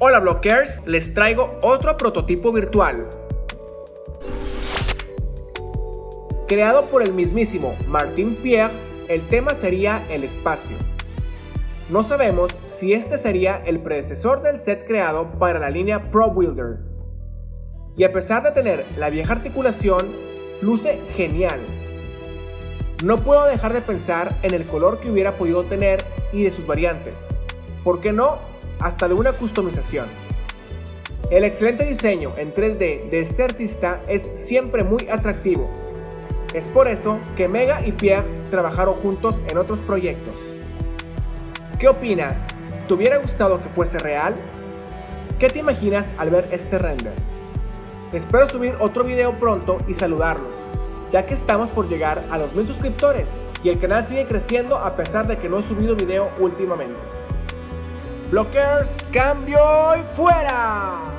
Hola Blockers, les traigo otro prototipo virtual. Creado por el mismísimo Martin Pierre, el tema sería el espacio. No sabemos si este sería el predecesor del set creado para la línea Pro Builder. Y a pesar de tener la vieja articulación, luce genial. No puedo dejar de pensar en el color que hubiera podido tener y de sus variantes. ¿Por qué no? Hasta de una customización. El excelente diseño en 3D de este artista es siempre muy atractivo. Es por eso que Mega y Pierre trabajaron juntos en otros proyectos. ¿Qué opinas? ¿Te hubiera gustado que fuese real? ¿Qué te imaginas al ver este render? Espero subir otro video pronto y saludarlos, ya que estamos por llegar a los mil suscriptores y el canal sigue creciendo a pesar de que no he subido video últimamente. Blockers, cambio y fuera.